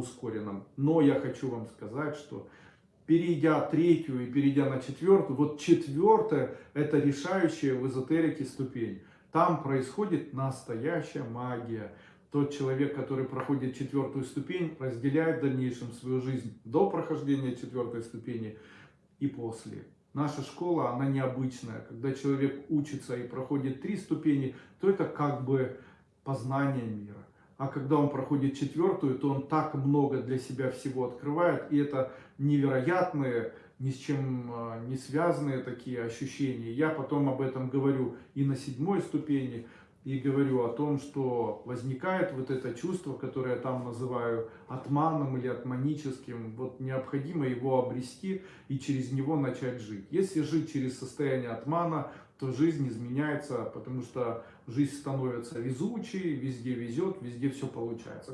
ускоренном. Но я хочу вам сказать, что перейдя третью и перейдя на четвертую, вот четвертая это решающая в эзотерике ступень. Там происходит настоящая магия. Тот человек, который проходит четвертую ступень, разделяет в дальнейшем свою жизнь до прохождения четвертой ступени и после. Наша школа, она необычная. Когда человек учится и проходит три ступени, то это как бы познание мира. А когда он проходит четвертую, то он так много для себя всего открывает. И это невероятные, ни с чем а, не связанные такие ощущения. Я потом об этом говорю и на седьмой ступени, и говорю о том, что возникает вот это чувство, которое я там называю атманом или атманическим. Вот необходимо его обрести и через него начать жить. Если жить через состояние атмана, то жизнь изменяется, потому что жизнь становится везучей, везде везет, везде все получается.